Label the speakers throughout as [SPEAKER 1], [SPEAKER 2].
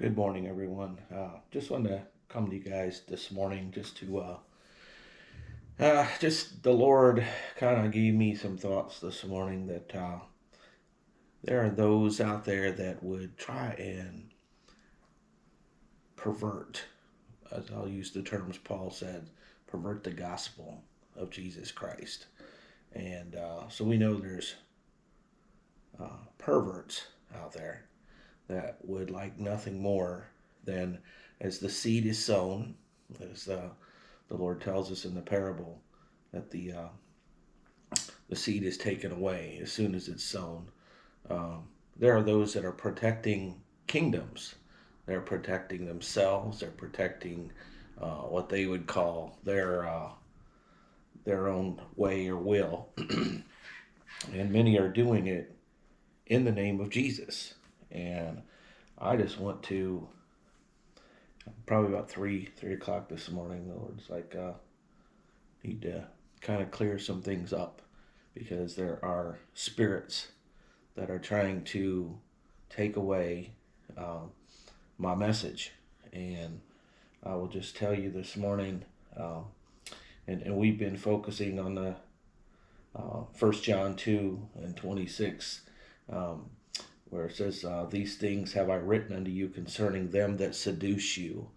[SPEAKER 1] Good morning, everyone. Uh, just wanted to come to you guys this morning just to, uh, uh, just the Lord kind of gave me some thoughts this morning that uh, there are those out there that would try and pervert, as I'll use the terms Paul said, pervert the gospel of Jesus Christ. And uh, so we know there's uh, perverts out there that would like nothing more than as the seed is sown, as uh, the Lord tells us in the parable, that the uh, the seed is taken away as soon as it's sown. Um, there are those that are protecting kingdoms. They're protecting themselves. They're protecting uh, what they would call their uh, their own way or will, and many are doing it in the name of Jesus. And I just want to, probably about three, three o'clock this morning, the Lord's like, uh, need to kind of clear some things up because there are spirits that are trying to take away um, my message. And I will just tell you this morning, um, and, and we've been focusing on the uh, First John 2 and 26. Um, where it says, uh, These things have I written unto you concerning them that seduce you,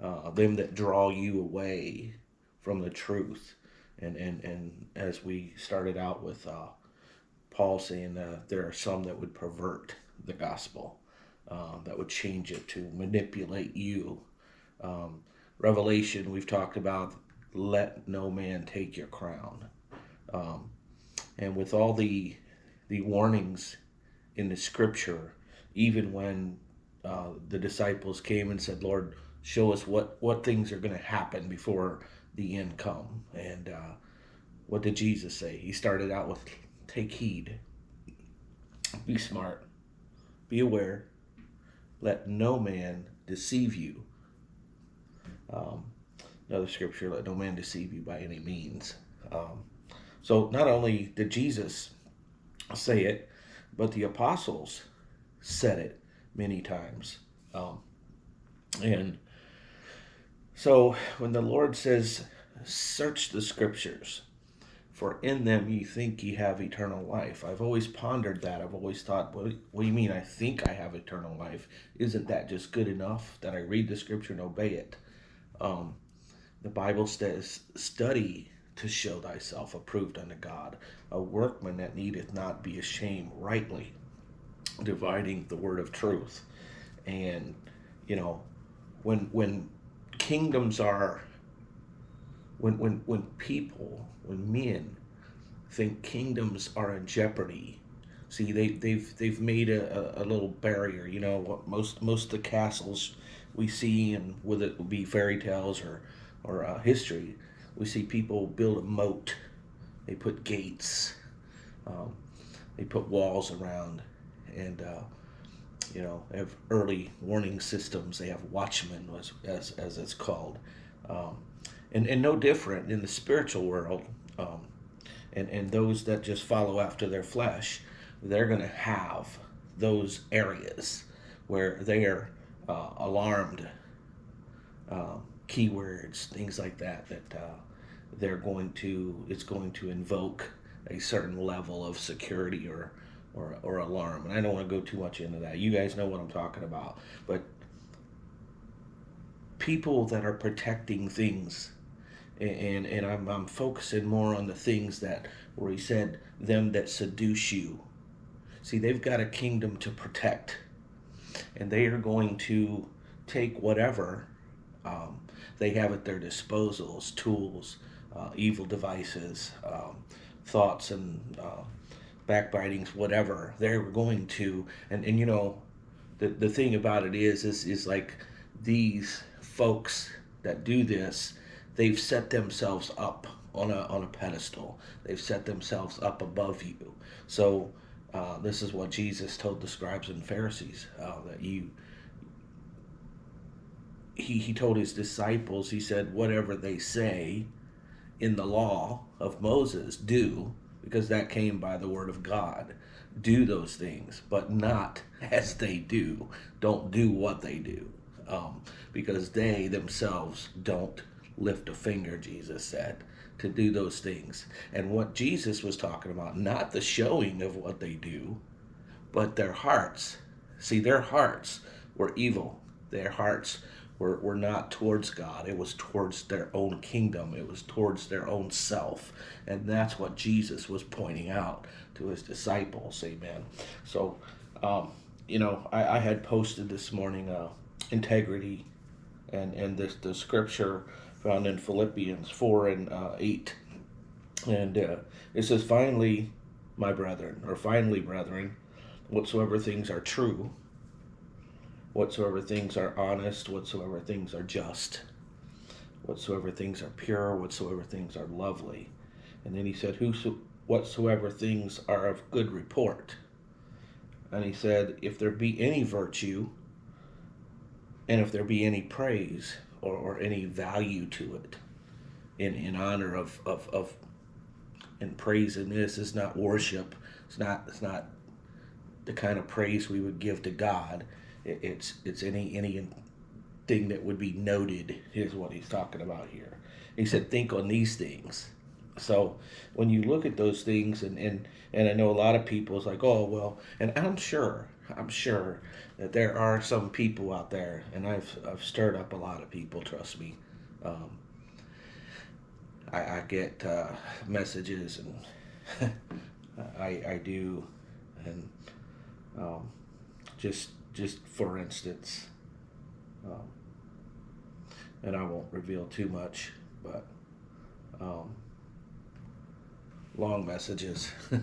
[SPEAKER 1] uh, them that draw you away from the truth. And, and, and as we started out with uh, Paul saying there are some that would pervert the gospel, uh, that would change it to manipulate you. Um, Revelation, we've talked about let no man take your crown. Um, and with all the the warnings in the scripture, even when uh, the disciples came and said, Lord, show us what, what things are going to happen before the end come. And uh, what did Jesus say? He started out with, take heed, be smart, be aware, let no man deceive you. Um, another scripture, let no man deceive you by any means. Um, so not only did Jesus say it, but the apostles said it many times. Um, and so when the Lord says, search the scriptures, for in them ye think ye have eternal life. I've always pondered that. I've always thought, what, what do you mean I think I have eternal life? Isn't that just good enough that I read the scripture and obey it? Um, the Bible says, study to show thyself approved unto God, a workman that needeth not be ashamed, rightly dividing the word of truth. And, you know, when when kingdoms are when when when people, when men think kingdoms are in jeopardy, see they they've they've made a, a, little barrier, you know, what most most of the castles we see and whether it be fairy tales or or uh, history, we see people build a moat. They put gates. Um, they put walls around, and uh, you know they have early warning systems. They have watchmen, as as, as it's called, um, and and no different in the spiritual world. Um, and and those that just follow after their flesh, they're going to have those areas where they are uh, alarmed. Uh, keywords, things like that, that uh, they're going to, it's going to invoke a certain level of security or, or, or alarm. And I don't want to go too much into that. You guys know what I'm talking about. But people that are protecting things, and, and I'm, I'm focusing more on the things that, where he said, them that seduce you. See, they've got a kingdom to protect. And they are going to take whatever um, they have at their disposals, tools, uh, evil devices, um, thoughts and uh, backbitings, whatever. They're going to, and, and you know, the, the thing about it is, is, is like these folks that do this, they've set themselves up on a, on a pedestal. They've set themselves up above you. So uh, this is what Jesus told the scribes and Pharisees, uh, that you, he, he told his disciples, he said, whatever they say in the law of Moses, do, because that came by the word of God. Do those things, but not as they do. Don't do what they do, um, because they themselves don't lift a finger. Jesus said to do those things, and what Jesus was talking about, not the showing of what they do, but their hearts. See, their hearts were evil. Their hearts were, were not towards God. It was towards their own kingdom. It was towards their own self. And that's what Jesus was pointing out to his disciples. Amen. So, um, you know, I, I, had posted this morning uh, integrity and, and this the scripture found in Philippians 4 and uh, 8. And uh, it says, finally, my brethren, or finally, brethren, whatsoever things are true, whatsoever things are honest, whatsoever things are just, whatsoever things are pure, whatsoever things are lovely. And then he said, Whoso, whatsoever things are of good report. And he said, If there be any virtue, and if there be any praise or, or any value to it, in, in honor of, of, of and praise in this is not worship. It's not it's not the kind of praise we would give to God. It, it's it's any any thing that would be noted is what he's talking about here. He said, think on these things. So when you look at those things, and and and I know a lot of people is like, oh well, and I'm sure I'm sure that there are some people out there, and I've I've stirred up a lot of people. Trust me. Um, I, I get uh, messages, and I I do, and um, just just for instance, um, and I won't reveal too much, but um, long messages,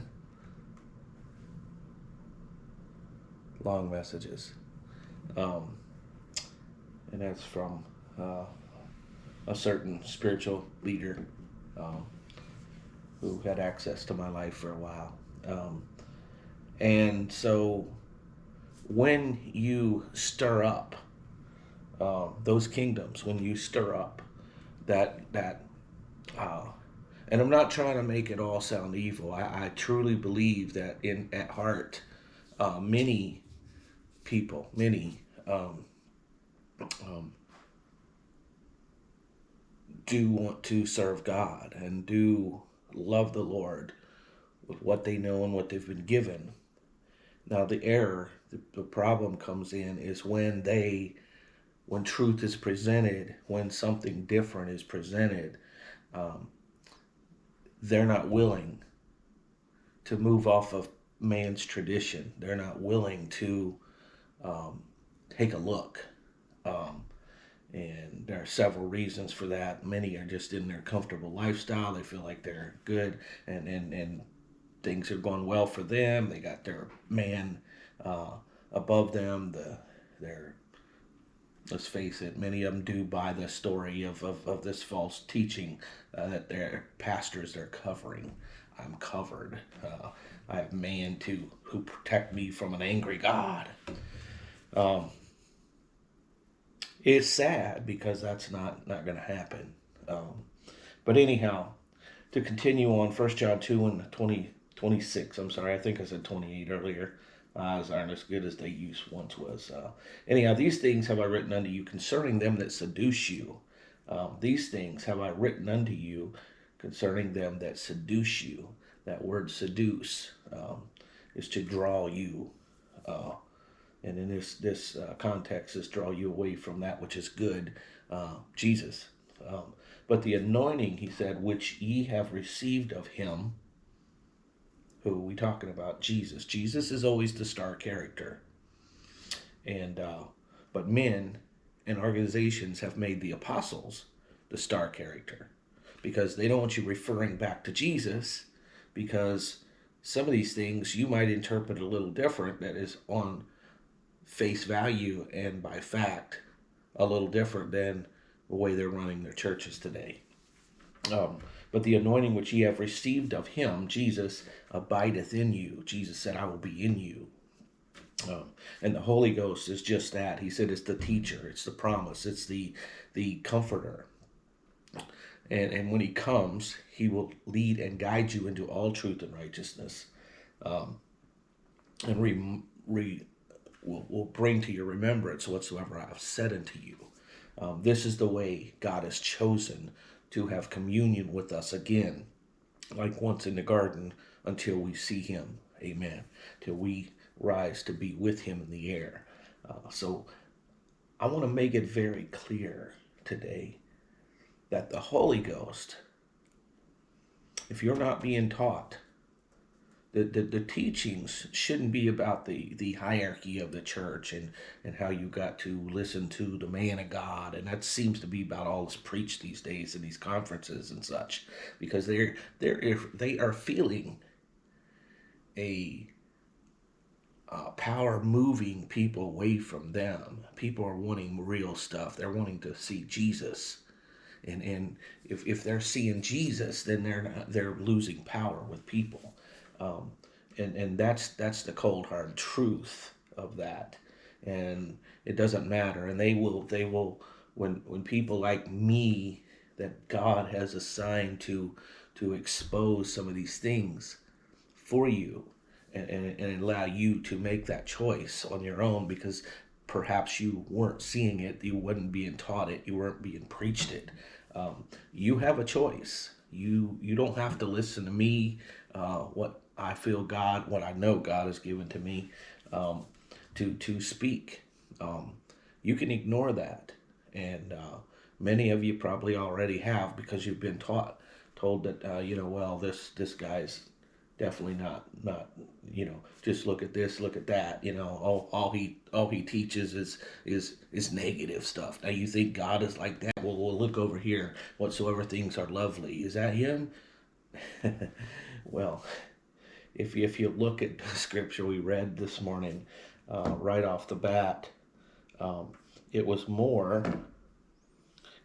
[SPEAKER 1] long messages, um, and that's from uh, a certain spiritual leader um, who had access to my life for a while. Um, and so when you stir up uh, those kingdoms, when you stir up that that uh, and I'm not trying to make it all sound evil. I, I truly believe that in at heart, uh, many people, many um, um, do want to serve God and do love the Lord with what they know and what they've been given. Now, the error, the, the problem comes in is when they, when truth is presented, when something different is presented, um, they're not willing to move off of man's tradition. They're not willing to um, take a look. Um, and there are several reasons for that. Many are just in their comfortable lifestyle. They feel like they're good and, and, and things are going well for them. They got their man uh, above them. The their let's face it, many of them do buy the story of, of, of this false teaching uh, that their pastors they're covering. I'm covered. Uh, I have man to who protect me from an angry God. Um, it's sad because that's not not going to happen. Um, but anyhow, to continue on, First John two and 20, 26. I'm sorry, I think I said 28 earlier. Eyes aren't as good as they used once was. Uh, anyhow, these things have I written unto you concerning them that seduce you. Um, these things have I written unto you concerning them that seduce you. That word seduce um, is to draw you. Uh, and in this this uh, context, is draw you away from that which is good, uh, Jesus. Um, but the anointing, he said, which ye have received of him, who are we talking about? Jesus. Jesus is always the star character. And uh, but men and organizations have made the apostles the star character because they don't want you referring back to Jesus because some of these things you might interpret a little different that is on face value and by fact a little different than the way they're running their churches today. Um, but the anointing which ye have received of him, Jesus, abideth in you. Jesus said, I will be in you. Um, and the Holy Ghost is just that. He said it's the teacher, it's the promise, it's the the comforter. And, and when he comes, he will lead and guide you into all truth and righteousness. Um, and re, re, will, will bring to your remembrance whatsoever I have said unto you. Um, this is the way God has chosen to have communion with us again, like once in the garden, until we see him. Amen. Till we rise to be with him in the air. Uh, so I want to make it very clear today that the Holy Ghost, if you're not being taught, the, the, the teachings shouldn't be about the, the hierarchy of the church and, and how you got to listen to the man of God. And that seems to be about all that's preached these days in these conferences and such, because they're, they're, they are feeling a uh, power moving people away from them. People are wanting real stuff. They're wanting to see Jesus. And, and if, if they're seeing Jesus, then they're not, they're losing power with people. Um, and, and that's, that's the cold hard truth of that. And it doesn't matter. And they will, they will, when, when people like me that God has assigned to, to expose some of these things for you, and, and, and allow you to make that choice on your own because perhaps you weren't seeing it, you wasn't being taught it, you weren't being preached it. Um, you have a choice. You you don't have to listen to me. Uh, what I feel God, what I know God has given to me, um, to to speak. Um, you can ignore that, and uh, many of you probably already have because you've been taught told that uh, you know well this this guy's definitely not not you know just look at this look at that you know all, all he all he teaches is is is negative stuff. Now you think god is like that? Well we'll look over here. Whatsoever things are lovely. Is that him? Well if you, if you look at the scripture we read this morning uh, right off the bat um, it was more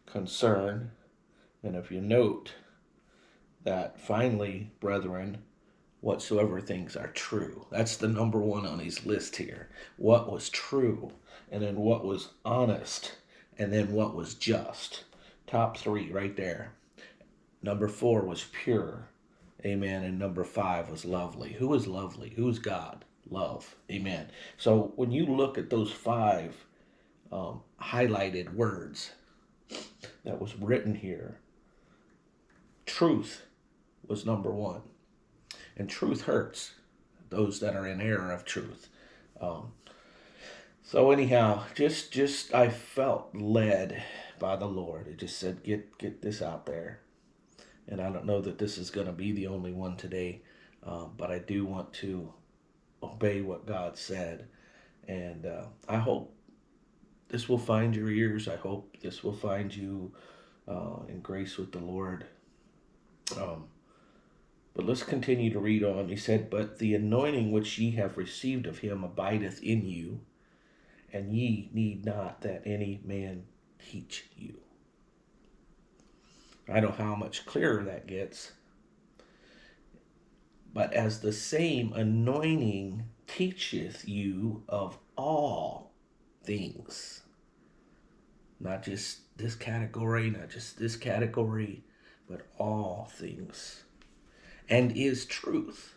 [SPEAKER 1] concern and if you note that finally brethren whatsoever things are true. That's the number one on his list here. What was true, and then what was honest, and then what was just. Top three right there. Number four was pure. Amen. And number five was lovely. Who is lovely? Who is God? Love. Amen. So when you look at those five um, highlighted words that was written here, truth was number one and truth hurts those that are in error of truth. Um, so anyhow, just just I felt led by the Lord. It just said, get get this out there. And I don't know that this is going to be the only one today, um, but I do want to obey what God said, and uh, I hope this will find your ears. I hope this will find you uh, in grace with the Lord. Um, but let's continue to read on. He said, But the anointing which ye have received of him abideth in you, and ye need not that any man teach you. I don't know how much clearer that gets. But as the same anointing teacheth you of all things, not just this category, not just this category, but all things and is truth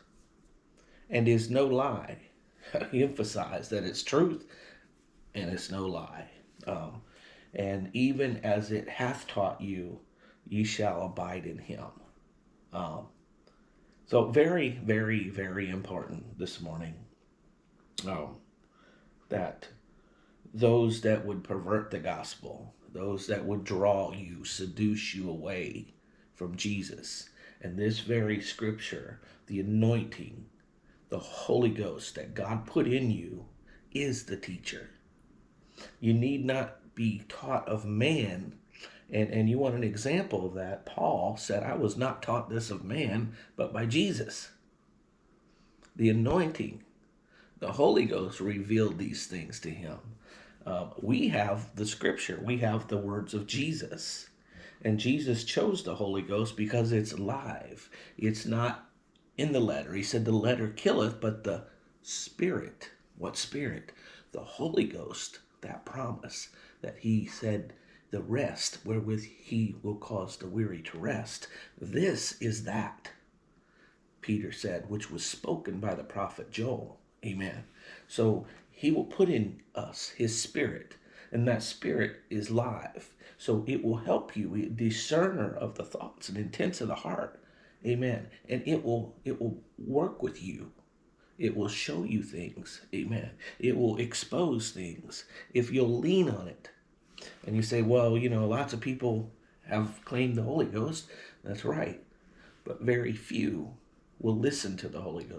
[SPEAKER 1] and is no lie. he emphasized that it's truth and it's no lie. Um, and even as it hath taught you, ye shall abide in him. Um, so very, very, very important this morning um, that those that would pervert the gospel, those that would draw you, seduce you away from Jesus, and this very scripture, the anointing, the Holy Ghost that God put in you is the teacher. You need not be taught of man. And, and you want an example of that? Paul said, I was not taught this of man, but by Jesus. The anointing, the Holy Ghost revealed these things to him. Uh, we have the scripture, we have the words of Jesus. And Jesus chose the Holy Ghost because it's live. It's not in the letter. He said the letter killeth, but the spirit, what spirit? The Holy Ghost, that promise that he said the rest wherewith he will cause the weary to rest. This is that, Peter said, which was spoken by the prophet Joel. Amen. So he will put in us his spirit, and that spirit is live. So it will help you, discerner of the thoughts and intents of the heart. Amen. And it will it will work with you. It will show you things. Amen. It will expose things if you'll lean on it. And you say, well, you know, lots of people have claimed the Holy Ghost. That's right. But very few will listen to the Holy Ghost.